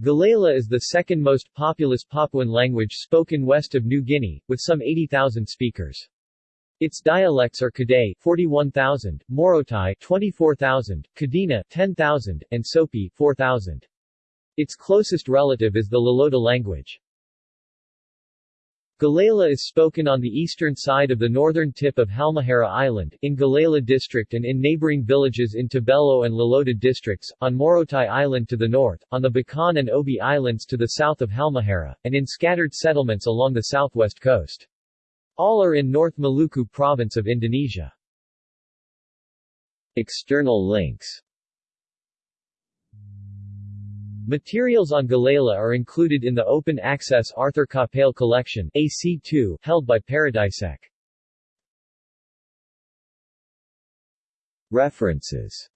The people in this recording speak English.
Galela is the second most populous Papuan language spoken west of New Guinea, with some 80,000 speakers. Its dialects are Kadai 41,000, Morotai 24,000, Kadina 10,000, and Sopi 4,000. Its closest relative is the Loloda language. Galela is spoken on the eastern side of the northern tip of Halmahera Island, in Galela District and in neighboring villages in Tobelo and Loloda districts, on Morotai Island to the north, on the Bacan and Obi Islands to the south of Halmahera, and in scattered settlements along the southwest coast. All are in North Maluku province of Indonesia. External links Materials on Galela are included in the open-access Arthur Capell collection AC2 held by Paradisec. References